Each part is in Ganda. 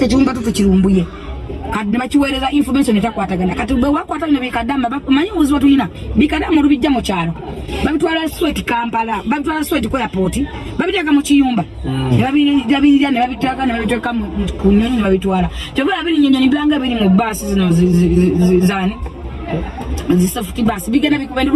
kati ekiwumba tu tukirumbuye kati nebakiweereza information etakwatagana kati bwe wakwatagana bikadama manyi obuzibu tulina bikadama olubijja mu kyalo. Babitwala swet kampala babitwala swet ku airport babiteeka mu kiyumba. Nebabirabirira nebabitaka nebabiteeka mu- ku nyonyi nebabitwala kyova biri nyonyoni byanga biri mu baasi zino zi- zi- zi- zi- zani zisafuti basi bigenda bikubendi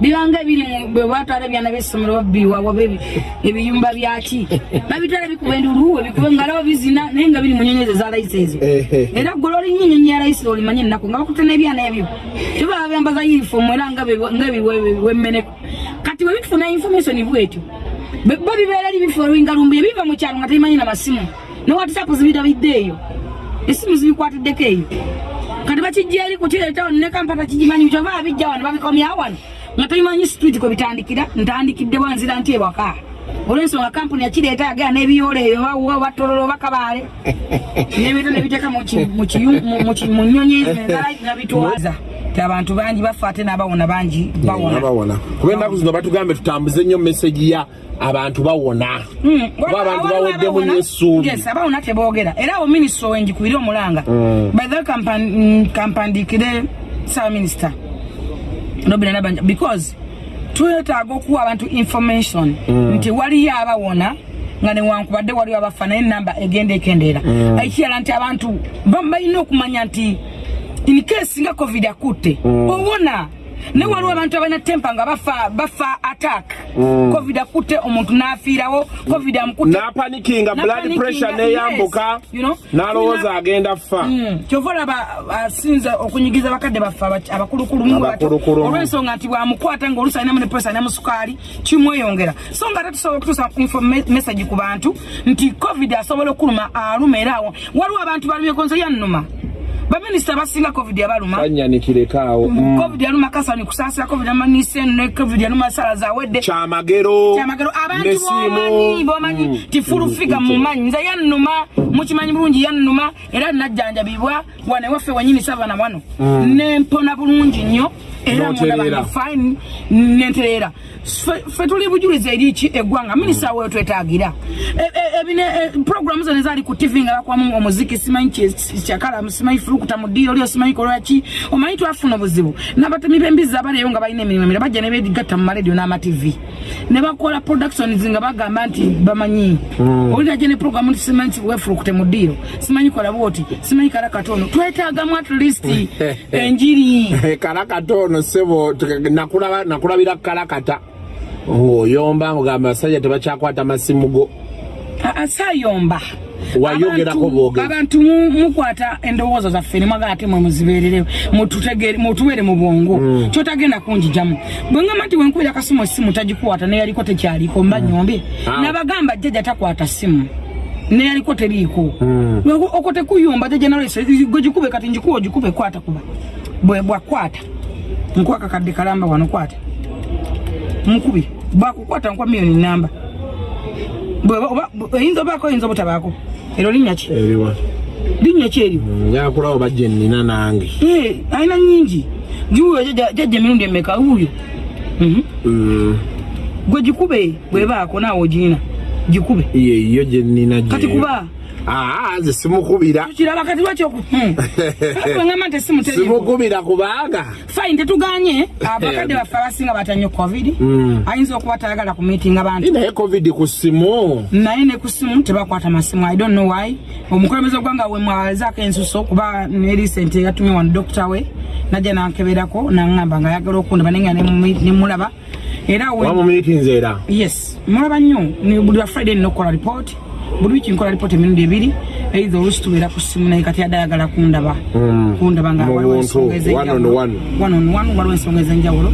bibanga biri mu- bwe batwala ebyana byessomero babbiwa waba ebi- ebiyumba byaki? Babitwala bikubendi luwe bikube ngalawo bizina naye nga biri mu nyonyi ezo za layisi ezo era gwe olinnyo enyonyi ya layisi olimanye ennaku nga bakutte n'ebyana ebyo. Kyoba babyambaza yunifomu era nga bwe- nga wemmeneko. Kati bwe bitufuna information bwetyo bo bibeera li bifu olwingalumbuye biva mu kyalo nga tebimanyi na masimu ne whatsapp zibirabidde eyo? Esimu zibikwatiddeko eyo. Kati bakijja eri kukireetawo ne kampata kigimanyi kyova abijja wano babikomya wano nga tebimanyi street kwe bitandikira ntandikidde bwanzira nti ewaka. Olwensonga kampuni yakireeta yagera n'ebiyoola eyo bawa batololo bakabaale. Nebita nebiteeka mu nyonyi nabitwaza ti abantu bangi bafa ate n'abawona bangi bawona. Kuba ennaku zino batugambe tutambuze nnyo meseji ya abantu bawona. Mm, kuba abantu baweddemu nnyo essuubi. Abawona teboogera era awo minisita owengikubire omulanga. Mm. by the mm, kampandiikire saawa minisita robina nabanja because twetaaga okuwa abantu information nti waliyo abawona nga newankubadde waliwo abafa naye enamba egenda ekendeera. Ekirala nti abantu ba- balina okumanya nti in case nga covid akutte owona naye waliwo abantu abalina tempa nga bafa bafa attack. Covid akutte omuntu n'afiirawo covid amukutte n'apanikinga blood pressure n'eyambuka n'alowooza agenda fa. Mm, kyova olaba asinza okunyigiza bakadde baffe aba- abakulukulu olw'ensonga nti bwamukwata ngaoluusi alinamu ne presa alinamu sukaali kimweyongera. So nga ate tusobola okutuusa info me- message ku bantu nti covid asobola okuluma aluma era awo. Waliwo abantu balumye konzo yannuma baminisita abasinga covid yabaluma. Kanyanikirekawo covid yaluma kasani kusaasira covid amanise ne covid yaluma sala zawedde kyamagero. Kyamagero. Abantu bomanyi bomanyi ti fulufiga mumanyi nze yannuma mukimanyi bulungi yannuma era najjanjabibwa wane waffe wenyini savana wano. Nempona bulungi nnyo era N'otereera. mundaba fine nentereera Ffe- tuli bujulizi eri ki eggwanga? Minisita weyo twetaagira. Programu zone zaali ku tv nga bakwamu omuziki simanyi ki- kyakala simanyi fulukuta mu ddiiro lyo simanyi kolwaki omanyi twafuna obuzibu. N'abatemi b'embizi abaliyo nga balina emirimu emirala bajja ne beegatta mu maradio n'amativi ne bakola productions nga bagamba nti bamanyi olina gye ne programu nti simanyi wefulukute mu ddiiro simanyi kola bwoti simanyi kala katono. Twetaagamu at least enjiri. Kalakatono sebo tuka- nakulaba- nakulabira kalakata ng'oyomba ng'ogamba abasajja tebakyakwata masimu go. Asayomba Wayogerako boogera. abantu mu- mukwata endowooza zaffe nemwagala ate mwe muzibeerere mututegere- mutubeere mu bwongo. Kyotagenda kunjijamu bwengamba nti wenkubira akasimu essimu tagikukwata neyaliko tekyaliko mba nyombye Ah. nabagamba jjajja takwata simu neyaliko teriiko. Lwego- okwo tekuyomba jjajja nalese gwe gikube kati njikuwa ogikube kwata kuba. Bwe bwakwata nkuwa kakadde kalamba wano kwata mukubi bwakukwata nkuwa miliyoni namba. Oyinza obaako oyinza obutabaako? Ero linnya ki? Linnya ki eryo njala kulaba bajja ennina nange. Eh, alina nyingi giwuyo jajja emirundi emeka wuuyo. Mhm. Mm, gwe gikube bwebaako naawe ogirina gikube. Yeyo gye nnina gye. Kati kuba aa ze simukubira. Tukiraba kati lwakyoku ngamba nti esimu teriiko simukubira kubanga fine tetuganye. Abakadde baffe abasinga batannyo covid Mm. ayinza okuba tayagala ku meeting abantu. Naye covid ku simu. Naye ne ku simu tebakwata masimu. I don't know why. Omukulembeze gwanga we mwazaako ensuso kuba ne recent yatumye wano dokita we najja nankeberako naŋŋamba nga ayagala okundaba naye nga nemu- nemulaba era wamumiitinze era? Yes. Mulaba nnyo. Buli wa friday nina okukola report buli wiki nkola report emirundi ebiri eitha olusi tubeera ku simu naye kati adde ayagala kundaba. Mm. kundaba nga waliwo ensonga one on ez'enjawulo one. one on one waliwo ensonga ez'enjawulo.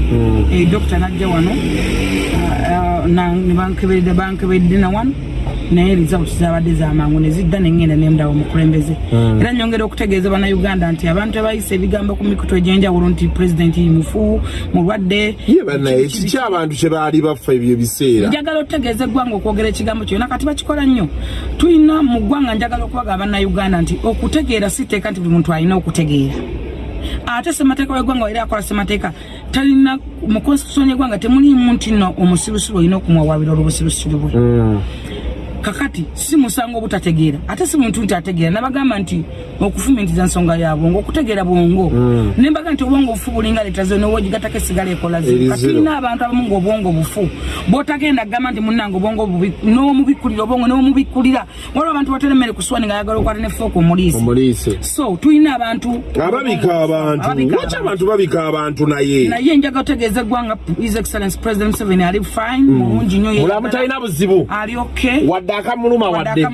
Eh, dokita najja wano ah, ah, na- ne bankeberedde bankeberedde na wano naye results zabadde zamangu nezidda nengenda nemdawa omukulembeze era nyongera okutegeeza bannayuganda nti abantu abayisa ebigambo ku mikutu egyenjawulo nti pulezidenti mufu mulwadde ye banaye kiki abantu kye baali bafa ebyo ebiseera. Njagala okutegeeza eggwanga okwogera ekigambo kyonna kati bakikola nnyo. Tulina mu ggwanga njagala okubaga bannayuganda nti okutegeera si tteeka nti buli muntu alina okutegeera. Ate semateeka weggwanga era akola semateeka talina mu konstitution yeggwanga temulimu nti no omusirusiru olina okumwawabira olw'obusirusiru bwe. Mm. Kakati si musango obutategeera. Ate si muntu nti ategeera. Nabagamba nti okufumitiza nsonga ya bwongo. Okutegeera bwongo Mm. nembaga nti obwongo bufu bulinga leta zo nowogigatako esigala ekola Eri zero kati zero. ina abantu abamu ngaobwongo bufu. Bwotagenda gamba nti munange obwongo n'omubikulira obwongo n'omubikulira. Waliwo abantu batera emmere kuswani nga ayagala okwata nefooka omuliisi so tulina abantu. Ababika abantu. Lwaki abantu. babika abantu naye? Naye njaga otegeeza eggwanga his excellence president museveni ali fine mulungi nnyo mulamu talina buzibu. ali okay wadde akamuluma wadde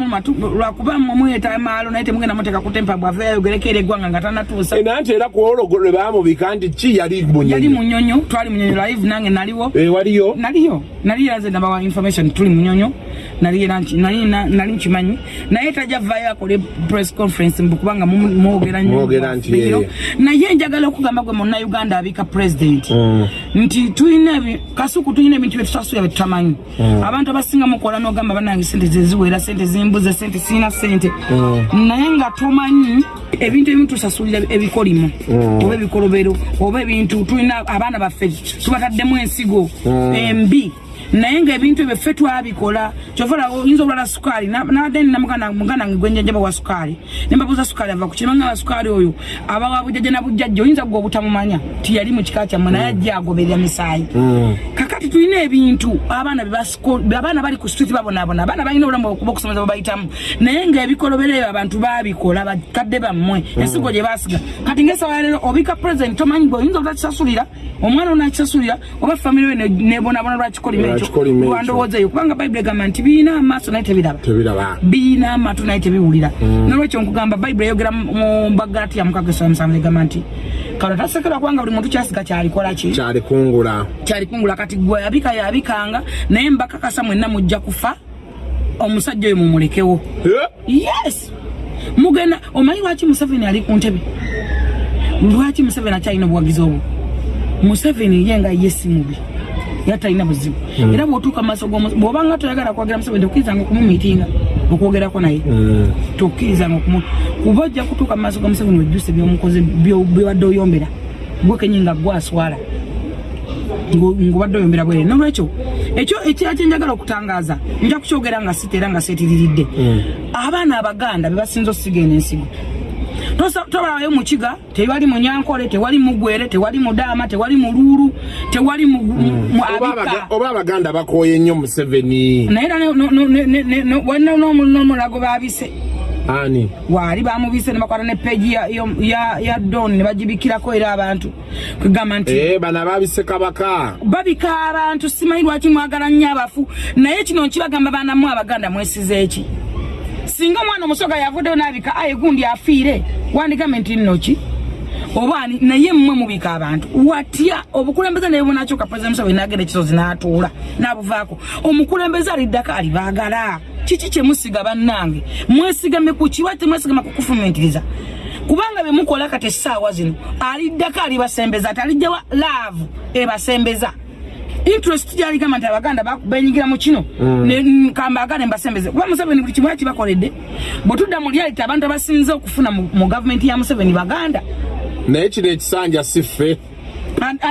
lwakuba mumuyeta maalo naye temugenda muteeka kutempa bwave yayogereko era eggwanga nga tanatuusa. Era nti era ku olwo lwe baamubika nti ki yali yali munyonyi munyonyo twali munyonyo live nange naliwo. Eh, waliyo? Naliyo nali era nze nabawa information tuli munyonyo nali nkimanyi. Naye tajja vayo akole press conference kubanga mwogera nnyo. Naye njagala okugamba gwe muna uganda abika president. Mm. nti tulina kasuku tulina ebintu byetutasuya byetutamanyi abantu abasinga mukola nogamba banange sente zeziwera sente zimbuze sente sirina sente naye nga tomanyi ebintu ebimu tusasulira ebikolimo oba ebikolobero oba ebintu tulina abaana baffe tubataddemu ensigo embi naye ngaebintu ebyo ffe twabikola kyova oyinza obulala sukaali muganda wange gwenjanjaba wa sukaali. Nembabuuza sukaali ava kukiranga wa sukaali oyo aba wa bujjajja na bujjajja oyinza gwe obutamumanya? Tiyali mu kika kyammwe naye ajja agoberera misaayi. Kakati tulina ebintu abaana abaana bali ku street babonaabona abaana balina obulamu okuba okusomeza babayitamu naye ngaebikolobero ebyo abantu babikola bakadde bammwe ensigo gye basiga kati ngaesawa yaleero obika president tomanyi gwe oyinza obutakisasulira omwana onakisasulira oba famire we ne- nebonabona lwakikolima lwandowooza eyo kubanga bayibuli egamba nti biina amaaso naye tebiraba. Biina amatu naye tebiwulira. Nolwekyo nkugamba bayibuli eyogera mu- mu bagalatiya mukaga esaba musanvu egamba nti kano tasekerwa kubanga buli muntu kyasiga kyalikola ki? Kyali kungula kyali kungula kati gwe yabika yabikanga naye mbakakasa mwenna mujja kufa omusajja oyo mumulekewo. Yes. Mugenda omanyi lwaki museveni ali ku ntebe? Lwaki museveni akyalina obuwagizi obwo? Museveni ye nga ye si mubi era talina buzibu era bwotuuka mumaaso bwobanga toyagala kwogera museveni tokkirizanga okumumiitinga okwogerako naye. Mm. tokkirizanga okumu kuba ojja kutuuka mu maaso ga museveni wejjuse byomukoze byo- byobadde oyombera gwe kenyi nga gwaswala ngobadde oyombera bwere nolwekyo ekyo ekira kyenjagala okutangaaza nja kukyogera nga sita era nga seetiriridde. Abaana abaganda bebasinza osiga eno ensigo Tobayo mukiga tewali munyankole tewali mugwere tewali mudaama tewali muluulu tewali mu Oba abaganda bakooye nnyo museveni. Naye n'omulago babise. Ani? Waali bamubise ne bakwata ne peegi ya- don ne bagibikirako era abantu. Kwegamba nti Eh, bano ababise kabaka. babika abantu simanyi lwaki mwagala nnyo abafu. Naye kino nkibagamba baanamu abaganda mwesize eki singa omwana omusoga yavuddeyo n'abika aye gundi afiire. Wandigambe nti nnoki oba naye mmwe mubika abantu. Watya obukulembeze naye bunakyuka president museveni nagenda ekisozi n'atuula n'abuvaako. Omukulembeze aliddako alibaagala. Kiki kyemusiga bannange? Mwesigame ku kiwa temwesigama ku kufumentiriza kubanga bemukola kati essaawa zino aliddako alibasembeza. Ati alijjawa laavu ebasembeza interest gyaligamba nti abaganda ba- benyigira mu kino. Ne- n- kambagane mbasembeze. Kuba museveni buli kimu yakibakoledde bwe tudda mu lyaliti abantu abasinze okufuna mu gavumenti ya museveni baganda. Naye kino ekisanja si ffe.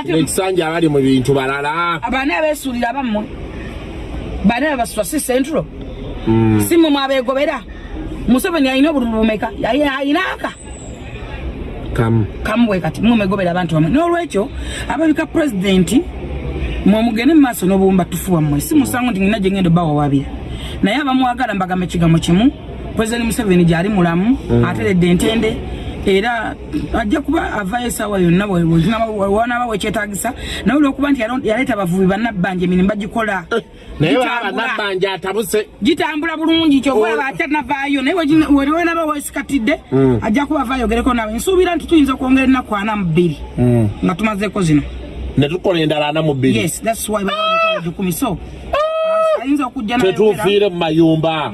Ekisanja abali mu bintu balala. Baani abeesuulira bammwe baani abebasula si centro si mwe mwabegobera museveni alina obululu bumeka? Alina aka? Kamu. Kamubwe kati mumegobera abantu bamwe. N'olwekyo ababika pulezidenti mwemugende mu maaso n'obuwumba tufu wammwe. Si musango nti ngina gye ngenda obawawabira naye abamwagala mbagamba ekigambo kimu. Pulezidenti museveni gyali mulamu ateredde entende era ajja kuba avayo esaawa yonna wanaaba wekyetagisa naye olwokuba nti yaleeta abavubi bannabbanja emirimu bagikola. Baba Gitambula. nabbanja atabuse. Gitambula bulungi kyova atanavaayo naye weliwenaba wesikatidde ajja kuba avaayo ogereko nawe nsuubira nti tuyinza okwongera ennaku ana mu bbiri nga tumazeeko zino ne tukola endala ana mu bbiri. Tetufiire mu mayumba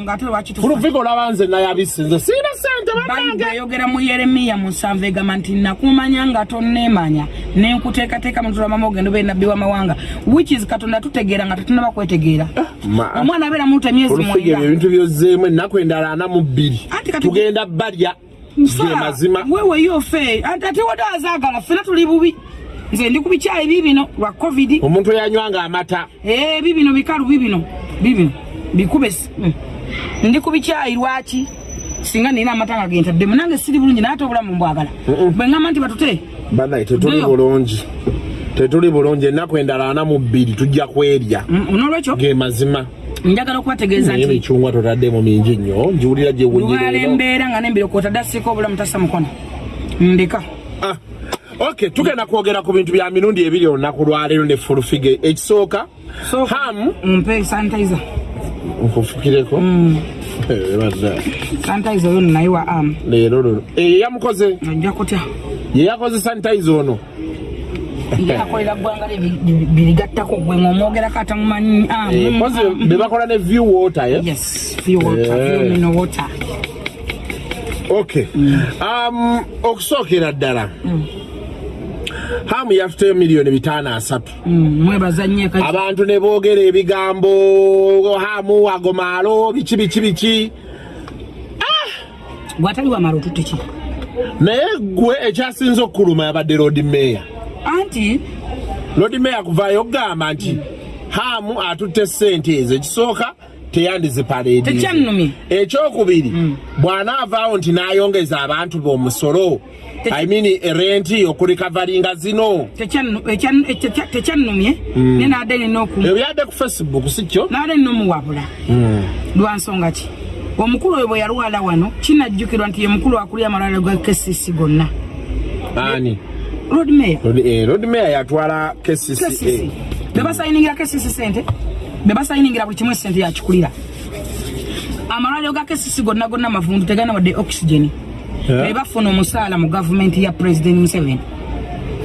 fulufika olaba nze nayabise nze siina sente bayibuli banange eyogera mu yeremiya mu nsanvu egamba nti nakumanya nga tonneemanya. Nenkuteekateeka mu lutula mama ogenda obeera nabbi w'amawanga which is katonda tutegeera nga tetunaba kwetegeera. Ma- omwana abeera muluta emyezi mwenda. ebintu byozzeemu ennaku endala ana mu bbiri. Tugenda balya ge mazima. weweyo fe ate ate wadazaagala ffena tuli bubi nze ndi ku bikyayi bibino lwa covid. Omuntu eyanywanga amata. Eh, bibino bikalu bibino bibino bikube mm. ndi ku bikyayi lwaki? Singa nina amatanga gentaddemu nange siri bulungi naye ate obulamu mbwagala. Bwe ŋŋamba nti batute banaye tetuli bulungi. Tetuli bulungi ennaku endala ana mu bbiri tujja kwerya. Mm, n'olwekyo ge mazima. Njagala okubategeeza nti emicungwa totaddemu mingi nnyo njiwulira lubaala gyewunyirero embeera nga nembirokota dassiika obulamu tassa mukono ndeka Ah, ok tugenda kwogera ku bintu bya mirundi ebiri olunaku lwaleero ne fulufige ekisooka so hamu mpe sanitizer. Nkufukireko Mm. Eh, sanitizer oyo naye wa am leero luno. Eyo yamukoze. Ajja kutya? Ye yakoze sanitayiza ono. Yakolera ggwanga birigattako. Gwe ng'omwogerako atamumanyi am Eh, kozi be bakola ne view water ye yes view water Eh. view mineral water. Ok. Um, okusookera ddala hamu yatuteyo miliyoni bitaano asatu. Mm, abantu ne boogera ebigambo hamu agomaalo biki biki biki. Gwatali wamala otutte ki naye gwe ekyasinza okukuluma yabadde road meya anti? Road meya kuvaayo okugamba nti hamu atutte sente ezo ekisooka teyandizipaleedi ekyokubiri bw'anaavaawo nti n'ayongeza abantu be omusolo i mean erenti okurikavaringa zino. tekyannu- ekyannu- ekya- tekyannumye. Naye naadde nina oku ebyadde ku facebook si kyo naadde nina omuwabula lwansonga ki? Omukulu oyo bwe yalwala wano kinajjukirwa nti ye mukulu akulira amalwaliro ga kesisi gonna. Ani? Road mayor. Road meya yatwala kesisi bebasayiningira kesisi sente bebasayiningira buli kimu sente yakikulira. Amalwaliro ga kesisi gonna gonna mavundu tegana wadde oxygen bebafuna omusaala mu gavumenti ya president museveni.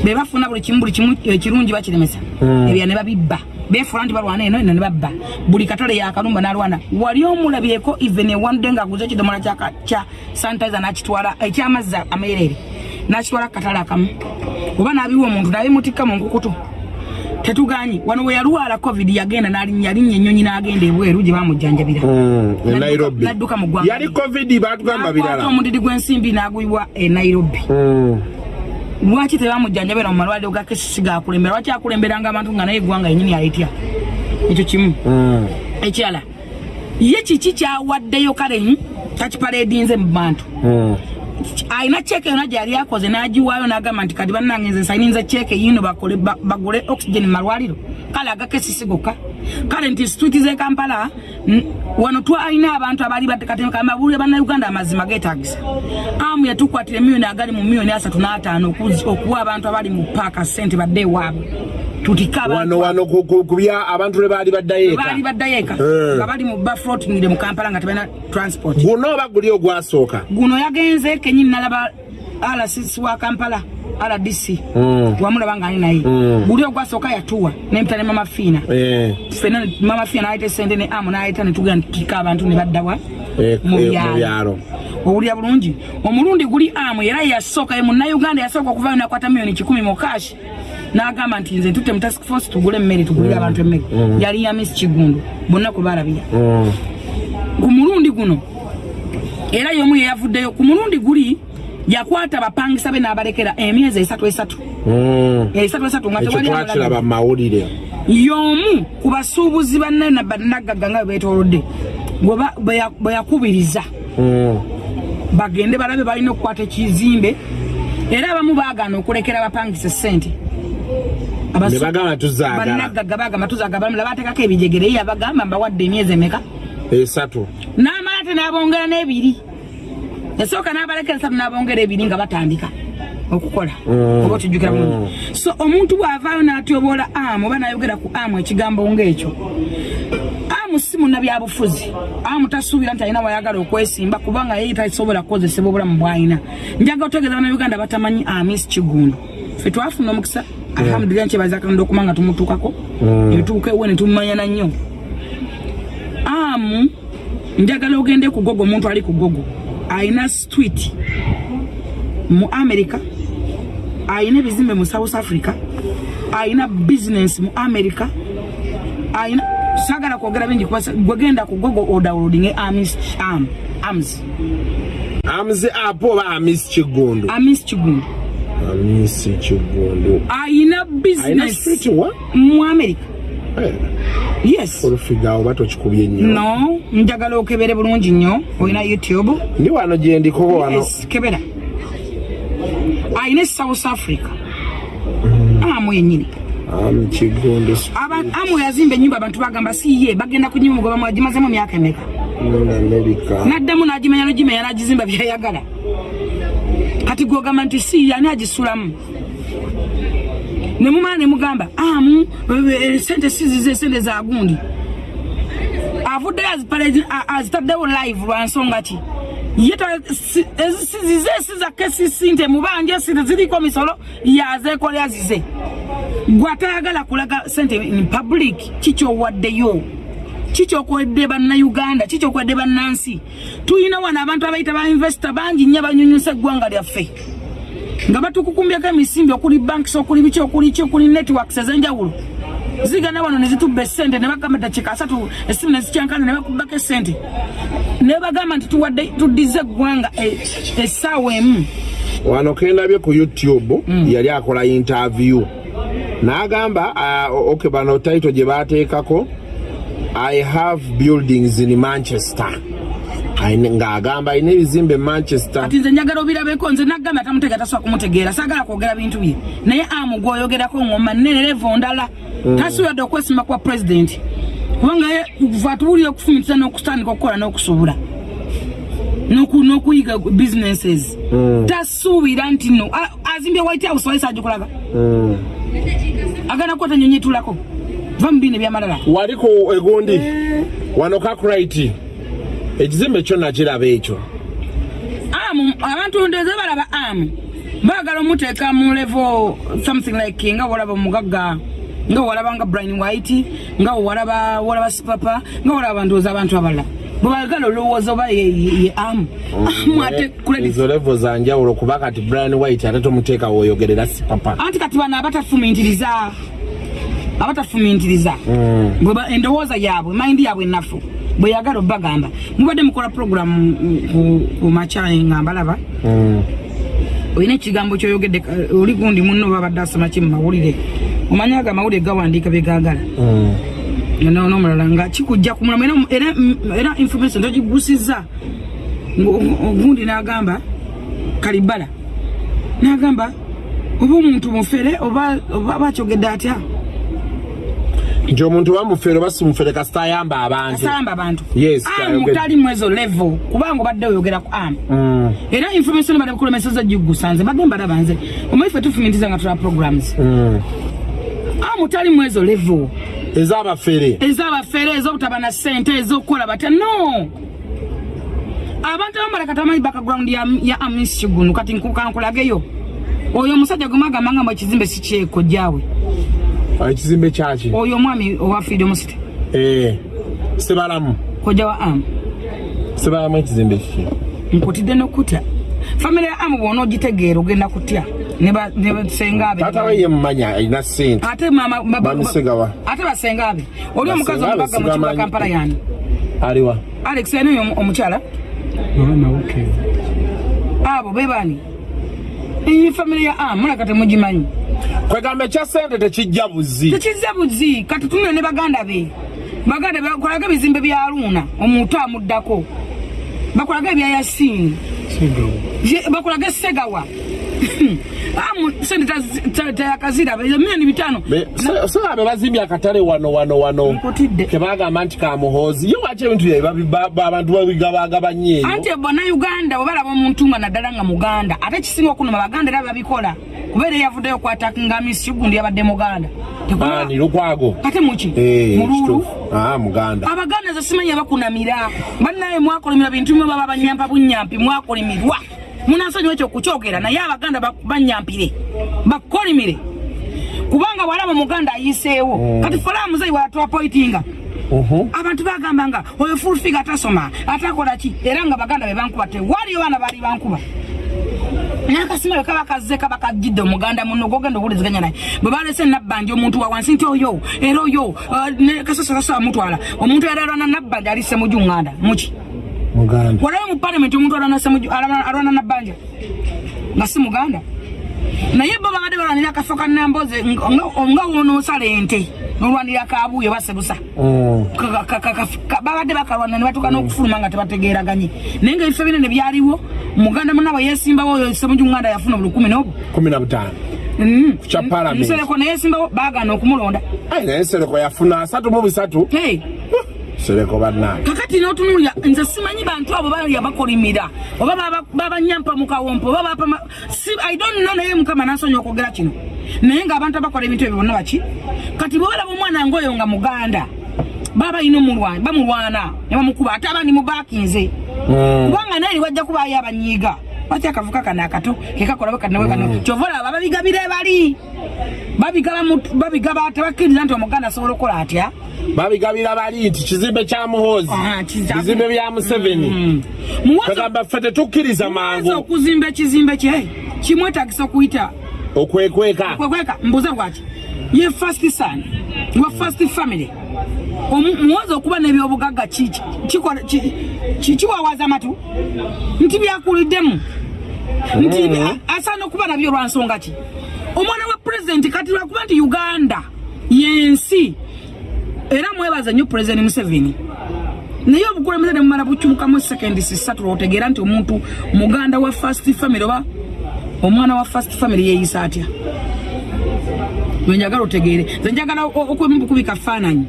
Bebafuna buli kimu buli kimu ekirungi bakiremesa. Ebya ne babibba. Befuula nti balwana eno eno ne babba buli katale yakalumba nalwana. Wali omulabyeko even ewande ngaaguza ekidomola kya- sanitizer nakitwala ekyamazzi ameerere. Nakitwala kukatale akamu. Oba nabiwa omuntu nabimutikka mu nkukutu tetuganye. Wano we yalwala covid yagenda yalinnya ennyonyi n'agenda ebweru gye bamujjanjabira e nairobi. Nadduka mu ggwanga. yali covid batugamba birala. omudidi gw'ensimbi n'aguyibwa e nairobi. Mm. lwaki tebamujjanjabira mu malwaliro ga kesisi gakulembera lwaki akulemberanga abantu nga naye eggwanga yenyini alitya ekyo kimu. Mm. ekirala ye kiki kyawaddeyo kale takipaledinze mu bantu. Alina ceeke yona gyali akoze n'agiwaayo n'agamba nti kati bannange nze nsayininza ceeke yino bagule oxygen mu malwaliro. Kale agakesisi gokka. Kale nti situiti z'e kampala wano twalina abantu abaali batekatemabuulire bannayuganda amazima geetagisa amu yatukwatira emiliyoni agali mu miliyoni asatu n'ataano okuwa abantu abali mu paaka sente badde ewaabwe wano wano ku- ku- ku bya abantu lwe baali baddayo eka baali baddayo eka Eh. nga bali mu baflotingire mu kampala nga tebalina transport. Guno oba guli ogwasooka? Guno yagenze kenyini nalaba rcc wa kampala rdc Mm. wamulaba nga ali naye. Mm. guli ogwasooka yatuwa. Nempita ne mama fiina Eh, fena mama fiina naleta esente ne amu naleta netugenda tutika abantu ne baddawa eh, mu byalo. owulira bulungi? Omulundi guli amu era yasooka ye munnayuganda yasooka okuvayo nakwata miliyoni kikumi mu kashi n'agamba nti nze ntutte mu task force tugule emmere tugulire abantu emmere yali ya miss kigundu bonna kwe balabira Mm. ku mulundi guno era y'omu yeyavuddeyo ku mulundi guli yakwata bapangisa be n'abalekera emyezi esatu esatu Mm. esatu esatu nga ekyo tewali twakiraba abalala. mu mawulire y'omu ku basuubuzi banne na bannagagga nga bebeetoolodde bwe ya- bwe yakubiriza Mm. bagende balabe balina okukwata ekizimbe era abamu baagaana okulekera abapangisa sente Ne bagamba tuzaagala. Bamula bateekako ebijegere ye yabagamba mbawadde emyezi emeka? Esatu. N'amala ate n'abongera n'ebiri. Yasooka n'abalekera esatu n'abongera ebiri nga batandika okukola Mm. oba otujjukira bulungi so omuntu bw'avaayo n'atyoboola amu oba n'ayogera ku amu ekigambo ng'ekyo amu si munnabyabufuzi. Amu tasuubira nti alina wayagala okwesimba kubanga ye tasobola kukozesebwa obulamu bw'alina njaga otegeeza bannayuganda batamanyi amis kigundu ffe twafuna omukisa alhamdulillah nkyebaza katonda okuba nga tumutuukako etuuka ewe ne tumumanyana nnyo. Amu njagala ogende ku gogo omuntu ali ku gogo alina street mu america alina ebizimbe mu south africa alina business mu america alina sagala kwogera bingi gwegenda ku gogo odawulodinge amis am ams amuzi apo oba amisi kigundu amis kigundu amisi alina alina business. Street wa mu america. Eh, yes. Olufiga oba tokikubye nnyo. No njagala okebere bulungi nnyo. Olina youtube? Ndi wano gye ndikoba wano. Yes kebera. Ayina e south africa. Amu yenyini amu kigundu Aba- amu yazimba enyumba abantu bagamba siye bagenda kunyuma mugoba mwagimazemu emyaka emeka? Mu amerika naddamu n'agimenya nogimenya n'agizimba byayagala kati gwogamba nti si ani agisulamu? Nemumala nemugamba amu eh, eh, sente sizize sente za gundi. Avuddeyo azitaddewo live lwa nsonga ki? Ye sizize siza kesisi nti mubanje sente ziriko misolo yazeekolya zize gwatayagala kulaga sente in public kikyowaddeyo kikyokwedde bannayuganda kikyokwedde bannansi? Tulina wano abantu abayita ba investor bangi nnyo banyunyusa eggwanga lyaffe. Nga batukukumbyako emisimbi okuli banks okuli biki okuli ki okuli networks ez'enjawulo. Zigana wano nezitubba esente ne bagamba dakiika asatu essimu nezikyankana ne bakubako esente ne bagamba nti tuwadde tuddize eggwanga e- essaawa emu. Wano kendabye ku youtube yali akola interview. N'agamba ah, ok bano title gye bateekako i have buildings in manchester. Ng'agamba alina ebizimbe manchester. Kati nze njagala obirabeko nze naggamba tamutegeera tasobola kumutegeera. Saagala kwogera bintu bye. Naye amu gwoyogerako ngoma nene levo ndala. Tasuubadde okwesimba kwa pulezidenti kubanga ye va tuwulire okufumitiza n'okutandika okukola n'okusuubula. N'oku- n'okuyiga businesses. Tasuubira nti no azimbye white house wali saagikulaga Mm. agenda kukwata nyonyi etulako va mu biina ebyamalala. Wali ku egundi? Wano kakurite ekizimbe kyo nakiraba ekyo. Amu abantu ndeze balaba amu. Baagala omuteeka mu level something like nga walaba omugagga nga walaba nga brian white nga walaba walaba sipapa nga walaba ndowooza abantu abalala. Bwebagala olowooza oba ye- amu. Amu ate ezo levo zanjawulo kuba kati brian white ate tomuteeka woyogerera sipapa. Anti kati bano abatafumintiriza abatafumintiriza Bwe ba- endowooza yaabwe mayindi yaabwe enafu bwe yagala obagamba mubadde mukola programu ku makyayi nga mbalaba? Mm. olina ekigambo kyoyogedde oli gundi munno babadde asoma ki mu mawulire? Omanyi ago amawulire gawandiika byegagala Mm. nomulala nga kikujja ku mulamu era- information togigusizza ogundi n'agamba kalibala n'agamba oba omuntu mufere oba bakyogedde atya nti omuntu bamufere oba simufere kasita ayamba abantu. Asamba abantu. Yes, amu kyayogedde. tali mwezo level kubanga obadde oyogera ku amu Mm. era information badde bukulemeseza gigusa nze badde mbalaba nze omanyi ffe tufumitiza nga tula programs. Mm. amu tali mwezo level. Ez'abafere. Ezabafere ezobutaba na sente ezokukola batya? No! Abantu abamu baleka tamanyi background ya, ya amisi gunu kati nkukankulageyo oyo omusajja gwemagamba nga mu ekizimbe si kyeko jaawe ekizimbe kyaki oyo omwami owa freedom city Eh, sebalamu. Kojja wa amu sebalamu ekizimbe kiki nkutidde nokutya. Famire ya amu bwona ogitegeera ogenda kutya ne ba- ne basenga abe. Taata we ye mumanya alina sente ate mama ba- ba- bamusigawa ate basenga abe. Oli omukazi omubaga mu kibuga kampala yani aliwa alex yani oyo omukyala? Abo bebani iyi famire ya amu mulaka temugimanyi kwegamba ekya sente tekijja buzi tekizza buzi kati tunule ne baganda be. Baganda be bakolaga ebizimbe bya luuna omuntu amuddako. Bakolaga ebya yasini bakolaga esegawa sente tayakaziraba ezo milioni bitano. Sebabe bazimbye akatale wano wano wano. Kebagamba nti kamuhoozi. Ye waki ebintu abantu babigabagabanye eyo? Anti bannayuganda webalaba omuntu nga naddala nga muganda ate kisinga okunuma baganda era babikola kubeera eyavuddeyo okwatakinga misi gundi yabadde muganda. Lukwago? Kate muki mululu muganda. Abaganda ze simanyi abakunamira. Bannaye mwakolimira bintu bimwe baba banyampa bunyampi mwakolimirwa munansonyiwa ekyo kukyogera naye abaganda ba- banyampire bakolimire. Kubanga bwalaba omuganda ayiseewo kati folamuzeyi watwapoitinga Mhm. abantu bagamba nga oyo fulfiga tasoma atakola ki? Era nga baganda be bankuba tewaliyo baana bali bankuba. Nakasimayo kaba kazze kaba kajjidde omuganda muno gogenda owuliziganya naye. Bwe balese nabbanja omuntu wa wansi nti oyo era oyo ne kasasakasa amutwala. Omuntu era alwana nabbanja ali semujunganda muki muganda. Walayo mu palamenti omuntu alwana nabbanja nga si muganda? Naye bo babadde balwanira akafo ka namboze nga nga wonoosala ente nolwanira kabuuyo basebusa. Mm. Babadde bakalwana ne batuuka n'okufuluma nga tebategeeraganye. Naye nga ebifo binene byaliwo muganda munabwe yesimbawo oyo semujunganda yafuna bulukumi n'obwo kumi na butaano Mm. Kya Parliament. nsereko neyesimbawo baagaana okumulonda. Ai, naye sereko yafuna asatu mu bisatu Hey, sereko bannange. Kakati n'otunulira nze simanyi bantu abo balya bakolimira oba baba- babanyampa mu kawompo oba bapama si i don't know naye mukama nasonya okwogera kino. Naye ng'abantu abakola ebintu ebyo bonna baki? Kati bwebalaba omwana ngaoyo nga muganda baba ina omulwana bamulwana ne bamukuba ate abandi mubakinze Mm. kubanga naye wajja kubaayo abanyiiga. Lwaki akavuka kano akato kekakola bwekanawe kano kyova olaba babigabira ebali babigaba tebakkiriza nti omuganda asobola okukola atya? Babigabira bali nti kizimbe kya muhoozi bizimbe bya museveni. Mm. muwozo kagamba ffe tetukkiriza mangu. okuzimba ekizimbe kye kimwetagisa okuyita? Okwekweka. Kwekweka mbuuza bwaki ye first son wa first family. Muwozi okuba n'ebyobugagga kiwawaza amatu? Nti byakuliddemu nti a- asaana okuba nabyo olwansonga ki? Omwana wa pulezidenti kati lwakuba nti uganda yensi. Era mwebaza nnyo pulezidenti museveni. Naye obukulembeze ne mumala bukyukamu sekendi sisatu lwotegeera nti omuntu muganda wa first family oba omwana wa first family yeeyisa atya? Wenjagala otegeere. Nze njagala o- okubimu bukubika faananyi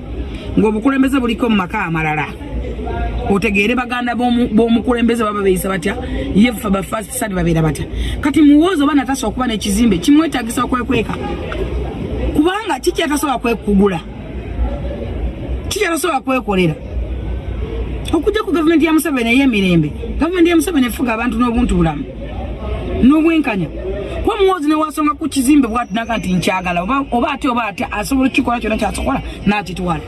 ng'obukulembeze buliko mu maka amalala otegeere baganda b'omu- b'omukulembeze baba beeyisa batya? Yefe ba first sadi babeera batya? Kati muwoozi oba natasa okuba n'ekizimbe kimwetagisa okwekweka? Kubanga kiki atasobola kwekugula? Kiki atasobola kwekolera? Okujja ku gavumenti ya museveni ey'emirembe gavumenti ya museveni efuga abantu n'obuntu bulamu n'obwenkanya. Kuba muwozi newasonga ku kizimbe bwatinaga nti nkyagala oba ate oba ate asobola okukikola kyona kyasokola n'akitwala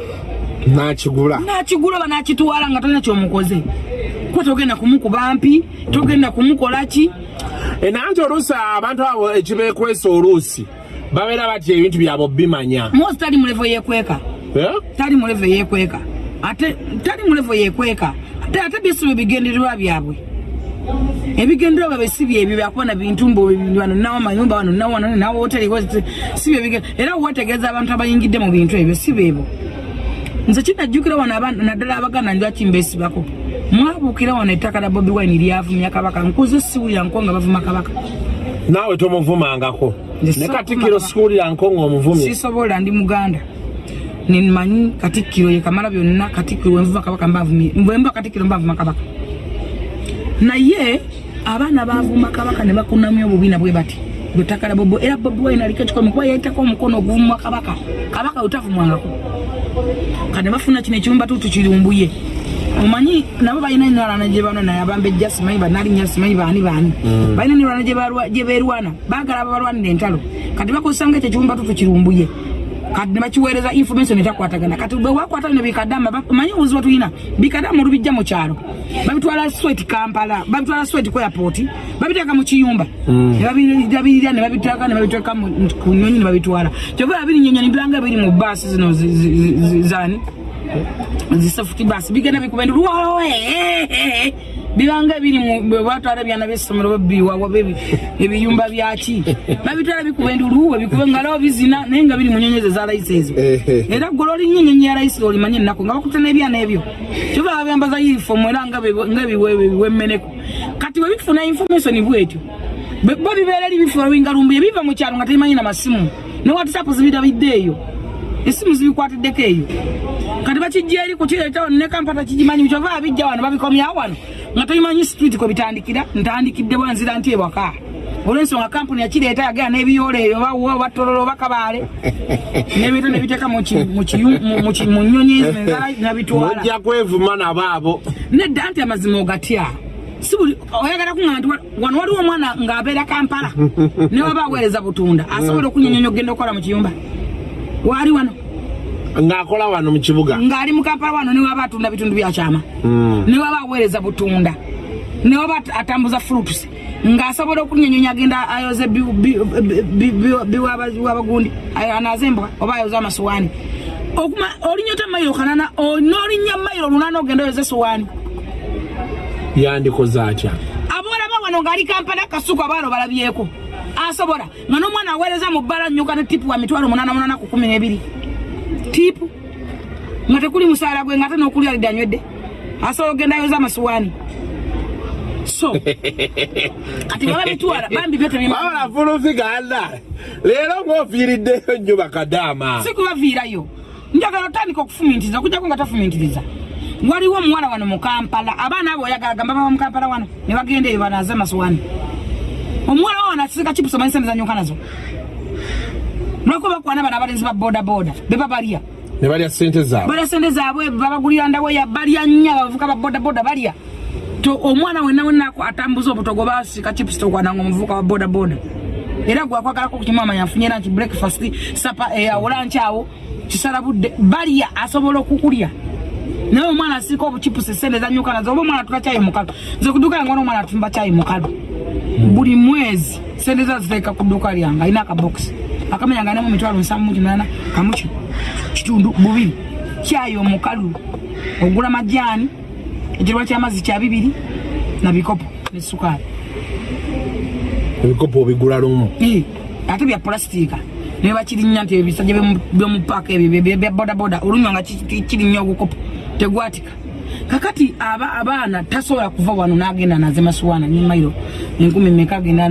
nakigula. Nakigula oba nakitwala nga talina kyomukoze. Kuba togenda kumukuba mpi? Togenda kumukola ki? E, nanti oluusi abantu abo ekibekwesa oluusi babeera batya ebintu byabwe bimanya muwozi tali mulevo yekweka. Tali mulevo yekweka. Ate tali mulevo yekweka. Ate ate byesi bwe bigendererwa byabwe. Ebigendererwa byabwe si byebyo byakuba na bintu mbu wano nawo amayumba wano nawo wano nawo hoteri si byebige era wetegeeza abantu abayingidde mu bintu ebyo si beebo nze kinajjukira wano aba- naddala abaganda njwaki mbesibako. Mwabuukira wano ettaka lya bobi wine lyavumya kabaka. Nkuze siwulira nko nga bavuma kabaka. Naawe tomuvumangako. Ne katikkiro kumava. sikuwulira nko ng'omuvumye sisobola ndi muganda. Nemanyi katikkiro ye kamala byonna katikkiro wenvuva kabaka mbavumye bwemba katikkiro mbavuma kabaka. Naye abaana bavuma kabaka ne bakunamya obubiina bwe bati lwetakala bobo era bobi wine aliko ekikomi kuba yaitako omukono oguvumwa kabaka. Kabaka wetavumwangako kane bafuna kino ekimumbatuutu kirumbuye omanyi nabo balina enalana gye bano naye abambejja simanyi banalinnya simanyi baani baani. Balina enalana gye beerwana baagala ababalwanira entalo. Kati bakozesa nga ekyo ekimumbatuutu kirumbuye kati ne bakiweereza information etakwatagana kati bwe wakwatana ne bikadama manyi obuzibu tulina bikadama olubijja mu kyalo. Babitwala swet kampala babitwala swet ku airport babiteeka mu kiyumba. Ne babirabirira ne babiteeka ne babiteeka mu- ku nyonyi ne babitwala. Kyova babirinyonyoni biranga biri mu baasi zino zi- zi- zi- zi- zani zisafuti basi bigenda luwawe bibanga biri batwala byana by'essomero babiwawa ebiyumba byaki babitwala bikuba ndi luwe bikuba ngalawo bizina naye nga biri mu nyonyi ze za layisi ezo era ggwe olinnyo ennyonyi ya layisi olimanye ennaku nga bakutte n'ebyana ebyo. Kyova babyambaza yunifomu era nga biwemmeneko kati bwe bifuna information bwetyo Bwe- bo bibeera eri bifo wingalumbuye biva mu kyalo nga tebimanyi na masimu. Ne watisapu zibirabidde eyo? Esimu zibikwatiddeko eyo. Kati bakijja eri kukireetawo ne kampata kigimanyi kyova abijja wano babikomyawo wano nga toyimanyi street kwe bitandikira ntandikidde bwanzira nti ewaka. Olwensonga kampuni yakireeta yagera n'ebiyoola eyo batololo oba kabaale nebintu nebiteeka mu nyonyi ezo enzala nabitwala. Mujja kwevuma nabo abo nedda nti amazima ogatya. Si buli oyagala kuŋŋamba nti wa- wano waliwo omwana ng'abeera kampala ne waba aweereza butunda asobola okunyonyonya okugenda okukola mu kiyumba? Waali wano ng'akola wano mu kibuga. Ng'ali mu kampala wano newaba atunda bitundu byakyama Mm. newaba aweereza butunda. Newaba at- atambuza fruits. Ng'asobola okunyonyonya agenda ayoze bi- bi- bi- bi- bi- biwaba- biwabagundi ayo- anaaze embwa oba ayoze amasuwaani. Okuma olinyota mayiro kanana o- n'olinnya mayiro lunaana ogenda oyoze esuwaani yandikoze atya abolaba wano ng'ali kampala kasuku abaana balabyeko asobola nga n'omwana aweereza mu bbala nnyuka ne tipu wa mitwalo munana munana ku kumi n'ebiri tiipu nga tekuli musaala gwe nga ate n'okulya lidde anywedde asobola ogenda yoza amasuwaani so kati baba bitwala bambi byo tebima wabula fulufiganda leero ng'ofiiriddeyo nnyo bakadaama. Si kubaviirayo. Njagala otandika okufumintiriza okujjako nga tafumintiriza waliwo omuwala wano mu kampala abaana abo oyagala gamba baba mu kampala wano ne bagenda eyo banaze amasuwaani omuwala wo nasika chipusi omanyi sente zanyuka nazo lwako bakwana bano abalenzi ba bodaboda beba balya ne balya ssente zaabwe. Balya sente zaabwe babagulira ndaweya balya nnyo abavuka ba bodaboda balya. To omwana wenna wenako atambuza obutogo basika chipusi tokwananga omuvuka wa bodaboda. Era gwakwagalako kukimu amanya afunyera nti breakfast sapa eyawola nkyawo kisala budde balya asobola okukulya. Naye omwana asirika obuchipusi sente zanyuka nazo oba omwana tula kyayi mukalu nze kuduuka yange omwana atumba kyayi mukalu buli mwezi sente za ziteeka ku dduuka lyange alina akabokisi akamenya nga nemu mitwalo nsamu mu kinana kamuki kitundu bubiri. Kyayi omukalu ogula majaani ekirwa kyamazzi kya bibiri na bikopo ne sukaali. Ebikopo obigula lumu? Ate bya pulasitiika naye bakirinya nti ebisajja byomu- byomupaaka ebyo bya bodaboda olunywa nga ki- ki- kirinya ogukopo tegwatika kakati aba abaana tasobola kuva wano n'agenda anaze masuwaana nemairo enkumi meka agenda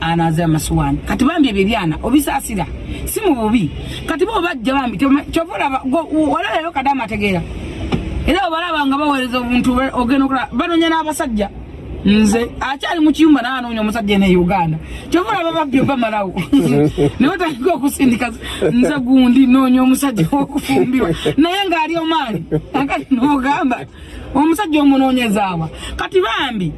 anaze amasuwaani kati bambi ebyo ebyana obisaasira si mu bubi. Kati bo bajja bambi kyova olaba walalayo kadamu ategeera. Era obalaba nga baweereza obuntu ogenda okulaba banonya n'abasajja nze akyali mu kiyumba naanoonya omusajja ene uganda. Kyova olaba babbi bamalawo naye otandika okusindika nze gundi noonya omusajja wokufumbirwa. Naye ng'ali omaani akati n'ogamba omusajja omunoonyezaawa kati bambi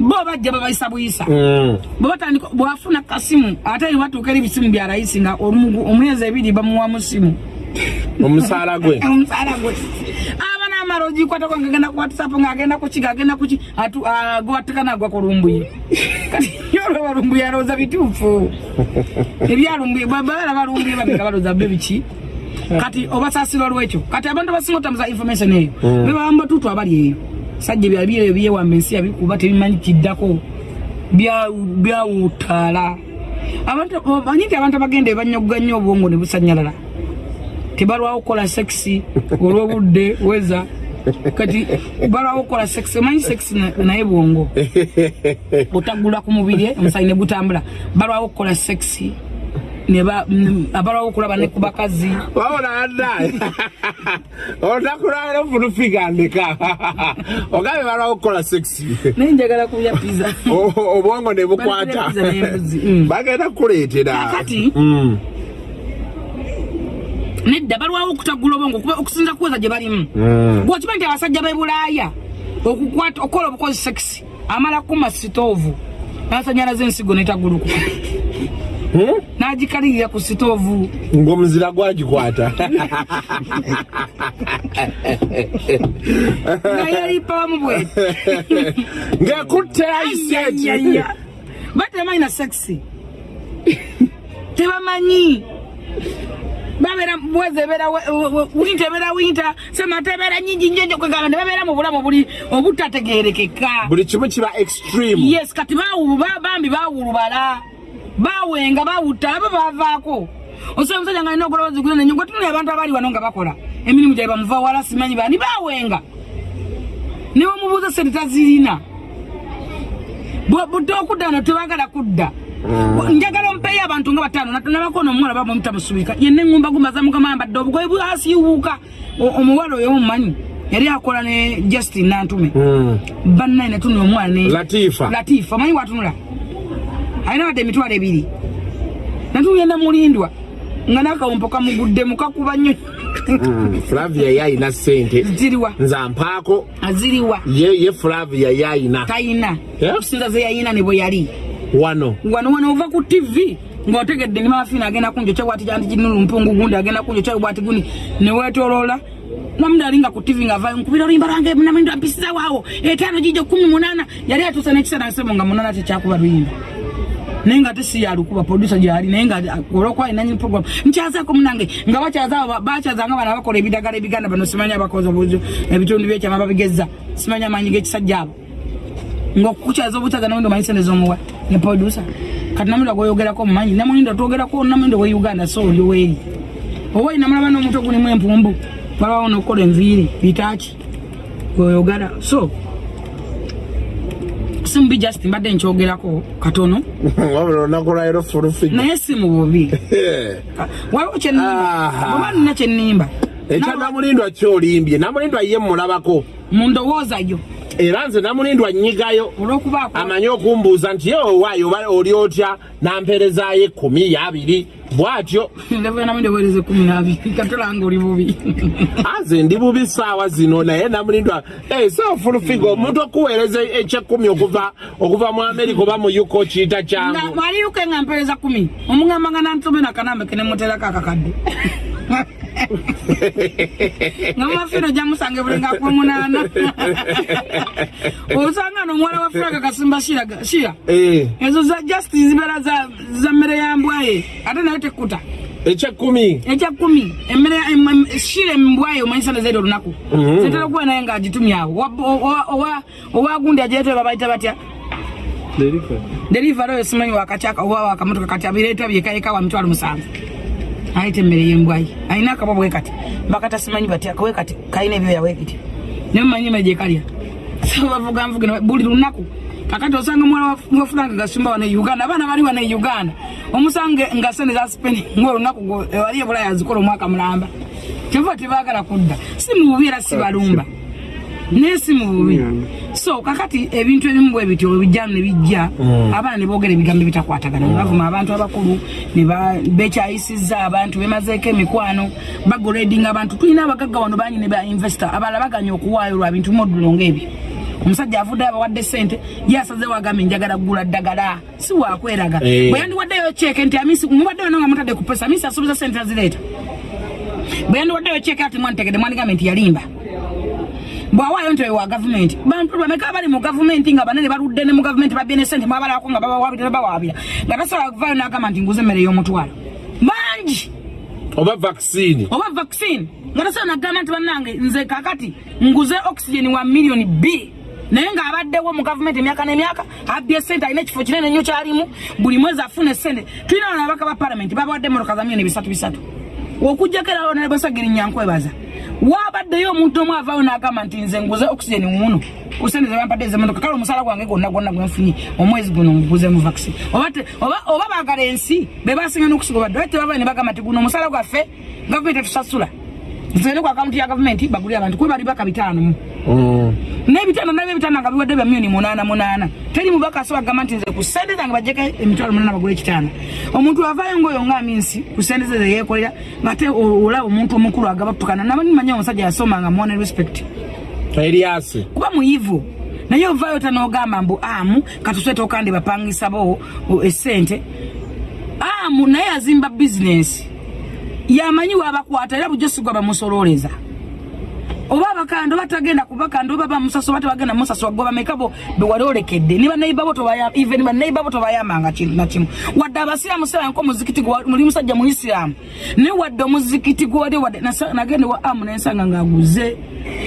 bo bajja babayisa buyisa. Mm. bwebatandika bwafuna kasimu ate batuuka eri bisimu bya rayisi nga omwezi ebiri bamuwa mu simu. Omusaala gwe. Omusaala gwe aba n'amala ogikwatako ngagenda ku whatsapp ng'agenda kuki ng'agenda kuki gwatteka nagwa ku lumbuye kati yolwa lumbuye alowooza bituufu ebyalumbuye babala balumbuye babika balowooza byo biki kati obasaasira olwekyo kati abantu abasinga otamuza information eyo. Bebaba mubatuutu abali eyo. Sajja byali ebyo byewamba ensi yabikuba tebimanyi kiddako. Bya- byawutaala abantu manyi nti abantu abagenda ebanyogga nnyo obwongo ne busanyalala? Tebalwawo okukola sekisi olw'obudde weza kati balwawo okukola sekisi omanyi na- naye bwongo. Otagula ku mubiri omusayi ne gutambula. Balwawo okukola mm, abalwawo okulaba ne ku bakazi. Wabula anda otakulwala ofulufigandika ogambe balwawo okukola sekisi naye njagala kulya piza O- obwongo ne bukwata. Pizza mm. bagenda kukuleetera. Kakati? Nedda balwawo okutagula obwongo okusinza kuweza gye balimu. Gwokimanyi nti abasajja b'e bulaaya okukwata okukola obukozi sekisi amala kuma sitoovu nasanyalaza ensigo netagulukuka. Hmm? nagikalirira ku sitoovu ng'omuzira gwagikwata. Nga yalipawamu bwe. Ng'ekutte aiseti batebamanyi na sekisi tebamanyi babeera bwezi ebeera winta ebeera winta semata ebeera nyingi njenjo kwegamba ne babeera mu bulamu buli obutategerekeka buli kimu kiba extreme. Yes kati bawu- ba- bambi bawulubala bawenga bawutta abo bavaako. Osobola omusajja nga alina okulowooza guna nenyo gwetunula abantu abali wano nga bakola. Emirimu gyabwe bamuva wala simanyi bani bawenga. Niwe mubuuza sente tazirina. Bwe- budde okudda wano tebagala kudda njagala ompeeyo abantu nga bataano nabako ono omuwala baba mutamusubika yenna eŋŋumba gumaza mukama ambadde obugoye bwasiiwuuka O- omuwala oyo mumanyi yali akola ne justin nantume. Mm. bannaye natunula omwana ne latifa. Omanyi watunula? Alina wadde emitwalo ebiri. Natunula namulindwa nga nakawumpo kamuguddemu kakuba nnyo. Mm. flavia yayina sente ziriwa. Nze ampaako aziriwa. Ye, ye flavia yayina. Tayina. Yeah. okusinza ze yayina ne bwe yali wano. Wano wano ova ku tv ng'otegedde ni mafiina agenda kunjo kyabwati kyanti kinulu mpungu gundi agenda kunjo kyabwati guni newetolola namundi ali nga ku tv ngava nkubira oluyimba lwange namindo ampisiza waawo. Etaano gijo kumi munana yali atuusa n'ekiseera nsebo nga munana tekyakuba luyimba. Naye nga tesi yalukuba producer gyali naye nga olwokuba inanyi program. Nkyazaako munange nga bakyaza bakyazanga bana bakola ebidagala ebiganda bano simanyi abakozi obuzo ebitundu byekyama babigeza simanyi amaanyi g'ekisajja abo ngaokukyaza obutaza namundo manyi sente zomuwa ne producer kati namundo gweyogerako mumanyi namundo twogerako namundo we uganda so oli weeri oba inamulaba n'omutwe gulimu empumbu balawo nokukola enviiri bitaki oyogala so. Simubi just mbadde nkyogerako katono. Naye si mu bubi. Waliwo kyenimba nina kyenimba ekya namulindwa kyolimbye namulindwa ye mulabako. Mu ndowooza yo era nze namulindwa nnyigayo amanyi okumbuuza nti ye owaayo oba oli otya? Nampeerezaayo ekkumi yabiri. Bw'atyo aze ndi bubi saawa zino naye namulindwa so fulufiga omuntu okuweereza ekyekkumi okuva okuva mu amerika oba mu yuko kiyita kyangu. Mwaliyuke nga mpereza kumi omugamba nga nantome nakanambe kenemuterako akakadde nga mumafino jamusange bulenga kuba munaana. Osanga no omuwala wa franka kasimba shira Eh, ezo za justice zibeera za- mmere ya mbwaye ate nayo tekuta ekyekkumi ekyakumi emmere em- em- shira embwaye omanyisana zaidi olunaku. Mhm. zitera okuba naye nga agitumye awo. Owa- owa- owa- owagundi agireetwe babayita batya? Delivery oyo simanyi wakatyaka oba wakamotoka kati abireeta byekayeka wa mitwalo musanvu ayita emmere yembwayi ayina akabwa bwe kati. Bakata simanyi batya kawe kati kalina ebyoya wekiti naye mumanyi emmere gyekalya so bavuga nvuga buli lunaku kakati osanga omwana wa franka gasumba wane uganda abaana bali wane uganda. Omusanga nga sente zasipeni ngaolunaku wali ebulaya azikola omwaka mulamba. Kyova tebagala kudda. Si mububi era si balumba naye si mububi so kakati ebintu ebimu bwe bityo webijjamu ne bijja abaana ne boogera ebigambo ebitakwatagana. Ne bavuma abantu abakulu bekyayisizza abantu bemazeeko emikwano bagoredinga abantu. Tulina abagagga wano bangi ne ba investor abalala baganya okuwaayo lwa bintu modulo ngaebyo omusajja avudde abawadde sente yasazewo agambye njagala kugula ddagala. Si wakweraga Eh. bwe yandiwaddeyo ceeke nti amisi mubaddeyo no nga mutadde ku pesa amisi asuubiza sente azireeta. Bwe yandiwaddeyo ceeke ati mwanitegedde mwandigambe nti yalimba bwawaayo nti oyo wa gavumenti. Bantu bameka bali mu gavumenti nga banene baludde ne mu gavumenti babye ne sente mwabalako nga babawabira bawaabira nga tasobola kuvaayo n'agamba nti nguza emmere y'omutwalo. Bangi! Oba vaccine. Oba vaccine! Nga tasobola nagamba nti bannange nze kakati nguze oxygen wa miliyoni bbiri naye ng'abaddewo mu gavumenti emyaka n'emyaka abbye sente alina ekifo kinene nnyo kyalimu. Buli mwezi afuna esente tulina wano ababaka ba palamenti babawadde emotoka za miliyoni bisatu bisatu. Okujjako era onabasagiri nyankwebaza wabaddeyo omuntu omu avaawo n'agamba nti nze nguze oxygen muno ku sente zebampadde ezemotoka kale omusaala gwange gwonna gwonna gwenfunye omwezi guno nguzemu vaccine. Oba te- oba baagala ensi bebasinga n'okusiga obadde oba tebavayo ne bagamba nti guno omusaala gwaffe gavumenti etusasula. Nsende ku akawunti ya gavumenti bagulire abantu kuba bali baka bitaano mu. Mm. N'ebitaano nabyo ebitaano nga biwadde bya miliyoni munaana munaana. Teri mubaka asobola kugamba nti nze ku sente zange bajjeko emitwalo munaana bagula ekitaano. Omuntu avaayo ngaoyo nga minsi ku sente ze zeyeekolera ngate olaba omuntu omukulu agabatukana namanyi omusajja yasoma nga muwa ne respect eriasi kuba muyivu naye ovaayo tanogamba mbu amu katuswete okandi bapangisa bo esente amu naye azimba bizinesi yamanyi wabakwata era bujjo sigwa bamusololeza oba abakanda oba tagenda kubakanda oba bamusaso oba tebagenda musaso gwe bameka bo bewali olekedde. Ni banaiba bo tobayamba even banaiba bo tobayambanga nakimu wadde abasiraamu siraba nko muzikiti gwa- muli musajja muisiraamu naye wadde omuzikiti gwali wadde nagenda wa amu nensanga ngaaguze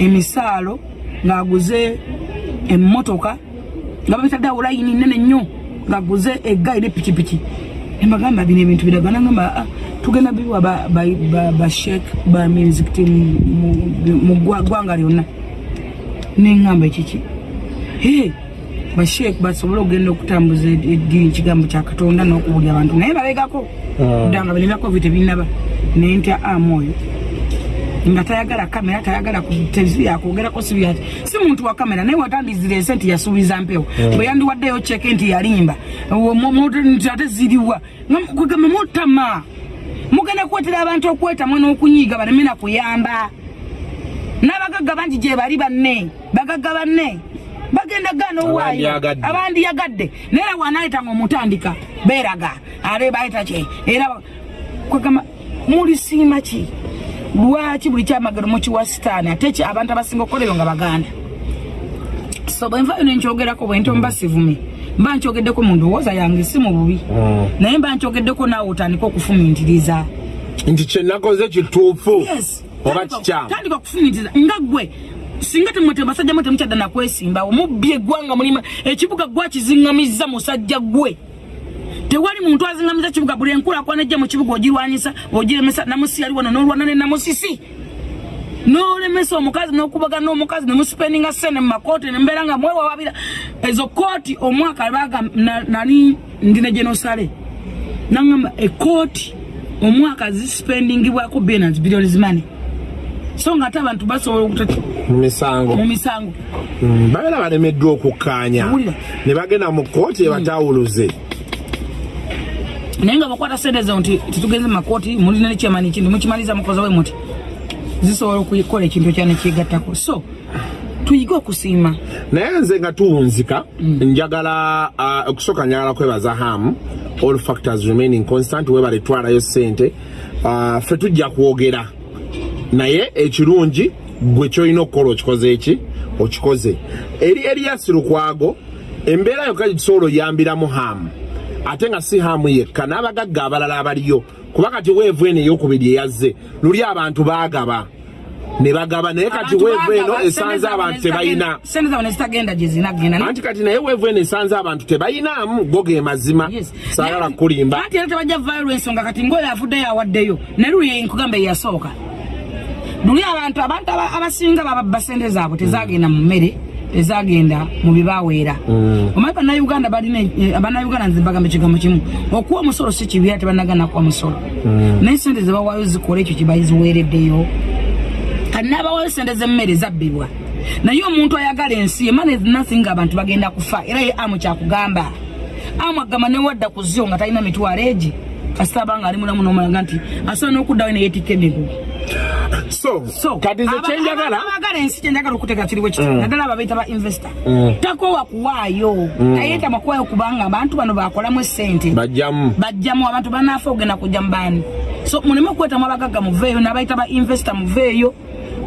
emisaalo ngaaguze emmotoka nga babitadde awo layini nene nnyo ngaaguze eggaali nepikipiki embagamba bino ebintu biraga nagamba "Ah, tugenda biwa ba- ba- ba- bashek ba muzikiti mu- mu- mu gwa- ggwanga lyonna. Neŋŋamba ekiki. "Hey, bashek basobole okugenda okutambuza eddiini ekigambo kya katonda n'okubulya abantu. Naye babegako ddanga bino bya covid tebinaba nentya amu oyo nga tayagala kamera tayagala yakwogerako sibi ati si muntu wa kamera. Naye watandizira ensi nti yasuubiza mpewo. Bwe yandiwaddeyo ceke nti yalimba. Ate ziriwa. Kwegamba mutama mugenda kuwetera abantu okwetamwa n'okunyiiga baleme na kuyamba. N'abagagga bangi gye bali banne bagagga banne bagenda gaana owaayo Abandiyagadde. naye era wanaayitanga omutandika beeraga ate bayita ki era kwegamba mulisiima ki? Lwaki buli kyamagero mukiwa sitaani? Ate abantu abasinga okukola ebyo nga baganda. So bwenvayo nenkyogerako bwente mba sivume mba nkyogeddeko mu ndowooza yange si mu bubi. Naye mba nkyogeddeko naawe otandika okufumintiriza nti kyenakoze kituufu. Oba kikyamu tandika okufumintiriza nga gwe singa temwete basajja mwe temukyadda nakwesimbawo mubbi eggwanga mulima ekibuga gwakiziŋŋamizza musajja gwe tewali muntu azingamiza kibuga buli enkulaakulana ejja mu kibuga ogirwanyisa ogiremesa namusi yali wano n'olwana ne namusisi n'olemesa omukazi n'okubagana n'omukazi nemusipendinga sente mu makooti nembeera nga mwewawabira ezo kooti omwaka baga na- nali ndi ne genosale nagamba ekooti omwaka zisipendingibwako billions billions money so nga ate abantu basobola mu misango. Mu misango. Mm, babeera balemeddwa okukkaanya. Ne bagenda mu kkooti ebatawuluze. Naye nga bakwata sente zo nti titugenze mu makooti mulina nekyamani ekintu mukimaliza mukoza we muti zisobola okukola ekintu kyane kyegattako. So tuyige okusiima. Naye nze nga tuwunzika njagala ah, okusooka njagala kwebaza hamu all factors remaining constant webale twalayo sente Ah, ffe tujja kwogera. Naye ekirungi gwe kyolina okukola okikoze eki? Okikoze. Eri eriyasi lukwago embeera yokka gitusobola oyambiramu hamu ate nga si hamu yekka n'abagagga abalala abaliyo. Kuba kati weevu eno eyokubiri eyazze luli abantu baagaba. Ne bagaba naye kati weevu eno esanze abantu zinagenda anti kati naye weevu eno esanze abantu tebayinaamu go ge mazima. Saagala kulimba. ate era tebajja vaayo lwensonga kati ngoyo avuddeyo awaddeyo naye luli nkugamba eyasooka. Luli abantu abantu aba- abasinga bababba sente zaabwe tezagenda mu mmere tezagenda mu bibaweera. Omanyi bannayuganda balina eh, bannayuganda nze bagamba ekigambo kimu okuwa omusolo si kibi ate bannagana kuwa musolo naye sente zebawaayo zikola ekyo kibaziweereddeyo kati n'abawaayo sente z'emmere zabbibwa. Naye omuntu ayagala ensi emana ezinansi nga abantu bagenda kufa era ye amu kyakugamba. Amu agamba newadda ku zyo nga talina mitwalo egi kasita abanga ali mulamu nomulaga nti asobola n'okuddayo neyeetikka emigugu so kati aba- kyenjagala aba- abagala ensi kyenjagala okuteeka kiri bwe kiti naddala ababeeta ba investor. Mm. takoowa kuwaayo tayeetama kuwaayo kubanga abantu bano bakolamu esente bajjamu. Bajjamu abantu banaafa ogenda kujja mubaani so muleme okwetamu abagagga muveeyo nabayita ba investor muveeyo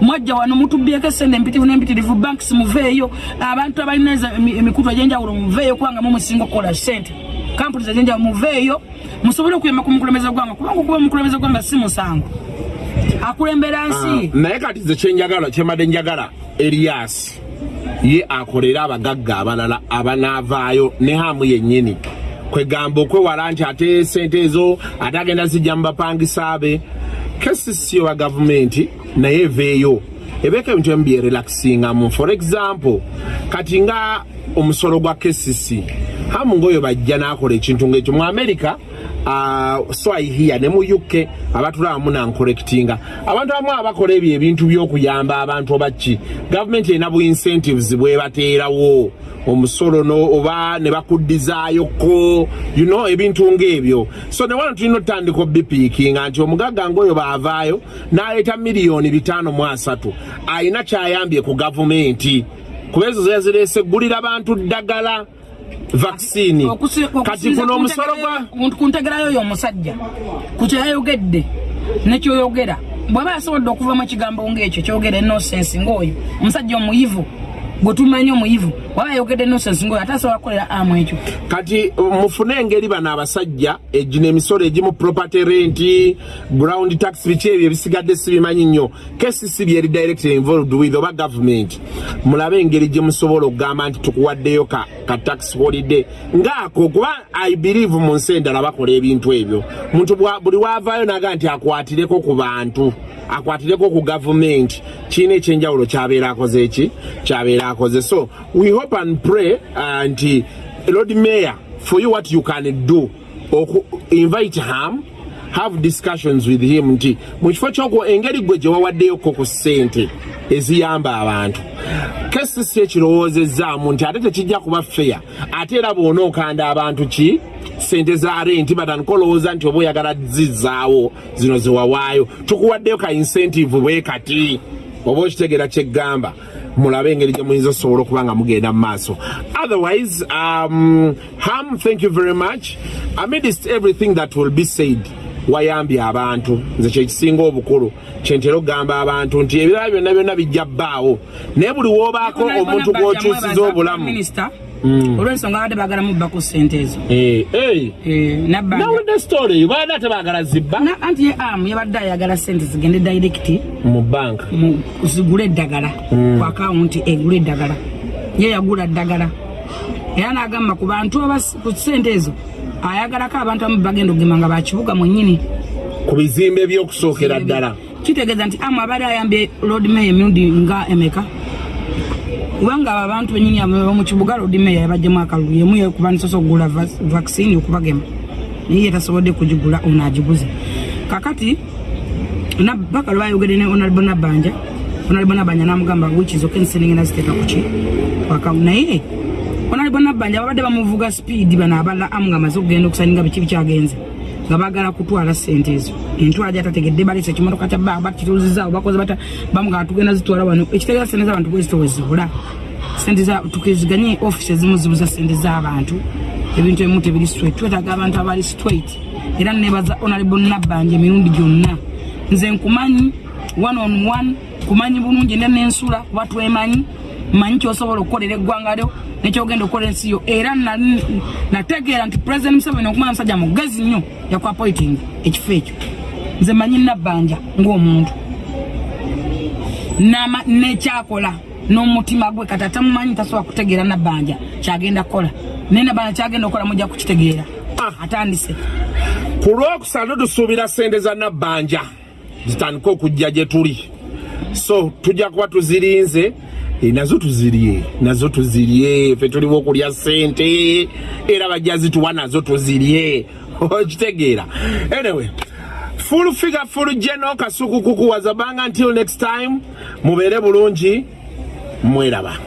mwajja wano mutubyeko esente empitirivu n'empitirivu banks muveeyo abantu abalina emikutu egyenjawulo muveeyo kubanga mumusinga okukola sente kampuni ezenjawulo muveeyo musobole okuyamba ku mukulembeze gwanga kubanga okuba omukulembeze gwanga si musango akulembera nsi. naye kati ze kyenjagala kyembadde njagala eriyasi ye akolera abagagga abalala abanaavaayo ne hamu yennyini. Kwegamba okwewala nti ate sente ezo ate agenda zijja mu bapangisa be. Kesisi wa gavumenti naye eveeyo. Ebeeko ebintu emu byerelaxingamu for example kati nga omusolo gwa kesisi hamu ngaoyo bajja n'akola ekintu ngaekyo mu america swahia ne mu uk abatulawamu nankolectinga abantu abamu abakola ebyo ebintu by'okuyamba abantu obaki gavumenti erina bu incentives bwebateerawo omusolo oba ne bakuddizayoko you know ebintu ng'ebyo. So ne wano tulina otutandika obipiikinga nti omugagga ngaoyo baavaayo n'aleeta miliyoni bitaano mu asatu. Ayina kyayambye ku gavumenti. Kuba ezo zezireese gulira bantu ddagala vaccine. Kati okusinza guno ku omusolo gwa ku- ku ntegerayo oyo omusajja ku kyeyayogedde nekyoyogera bw'aba yasobodde okuvamu ekigambo ngaekyo kyogera enosensi ngaoyo omusajja omuyivu gwe tumanyi omuyivu waba yayogedde enosensi ngaoyo ate asobola kukolera amu ekyo. Kati mufune engeri bano abasajja egino emisolo egimu property rent ground tax biki ebyo ebisigadde sibimanyi nnyo. Kesisi byeri direct involved with oba government. Mulabe engeri gye musobola okugamba nti tukuwaddeyo ka, ka tax holiday. Ngaako kuba i believe mu nsi endala bakola ebintu ebyo. Muntu buli wavaayo naga nti akwatireko ku bantu akwatireko ku gavumenti kiina ekyenjawulo kyabeera akoze eki kyabeera akoze so we hope and pray uh, nti lord mayor for you what you can do. Oku invite ham have discussions with him nti mu kifo kyoko engeri gwe gye wawaddeyoko ku ssente eziyamba abantu kesisi ekirowoozezaamu nti ate tekijja kuba feya ate era bw'ona okanda abantu ki? Sente za renti batandika olowooza nti oba oyagala zizaawo zino zewawaayo tukuwaddeyo ka incentive bwe kati oba okitegeera kyeggamba mulabe engeri gye muyinza osobola okuba nga mugenda mu maaso. Otherwise um, ham thank you very much. Amidst everything that will be said wayambye abantu. Nze kyekisinga obukulu. Kyentera okugamba abantu nti ebirala byonna byonna bijja bbaawo. Naye buli woobaako omuntu gw'okyusiza obulamu. minisita olw'ensonga abadde baagala mubba ku sente ezo. Eh, eh. Eh, nawulidde story baadde ate baagala zibba? Anti ye amu yabadde ayagala sente zigende direct mu banka zigule eddagala ku akawunti egule eddagala. Ye yagula ddagala era n'agamba ku bantu ku sente ezo ayagalako abantu amu bagenda okugema nga bakibuga mwenyini ku bizimbe by'okusookera ddala. Kitegeeza nti amu abadde ayambye lodmay emirundi nga emeka. Kubanga abo abantu benyini mu kibuga lodmay yabajjemu akalulu yemu yekuba nisosa okugula vaccine okubagema. Naye yetasobodde kugigula ono agiguze. Kakati baka lwayogere ne onalbo nabanja. Onalbo nabanja namugamba wikizoka ensenenge naziteeka kuki wakamu naye onalbo nabanja babadde bamuvuga sipiidi bano abala amu nga amaze okugenda okusaninga biki bikyagenze. Nga bagala kutwala sente ezo. Entwala gyatategedde balesa ekimotoka kya baa bakituzizaawo bakoze bata bamugamba tugenda zitwala wano. Ekitegeeza sente z'abantu bwezito wezibula sente tukiziganye ofisi ezimu zibuza sente z'abantu. Ebintu ebimu tebiri straight. Twetaaga abantu abali straight. Era nebaza onalebo nabbanja emirundi gyonna. Nze nkumanyi one on one kumanyi bulungi ne nensula kuba twemanyi. Manyi kyosobola okukolera eggwanga lyo nekyogenda okukola ensi yo. Era na- nategeera nti president museveni okumanya musajja mugezi nnyo yakwapoiting ekifo ekyo. Nze manyi nabbanja ng'omuntu. Nama- nekyakola n'omutima gwe. Kati atamumanyi tasobola kutegeera nabbanja kyagenda kukola. Naye nabbanja kyagenda okukola mujja kukitegeera. Atandise. Ku lwokusatu tusuubira sente za nabbanja zitandike okujja gye tuli. So tujja kuba tuzirinze nazo tuzirye nazo tuzirye. Fe tuliwo okulya sente era bajja zituwa nazo tuzirye. Okitegeera. Anyway full figure full geno kasuku kukuwaza banga until next time. Mubeere bulungi mweraba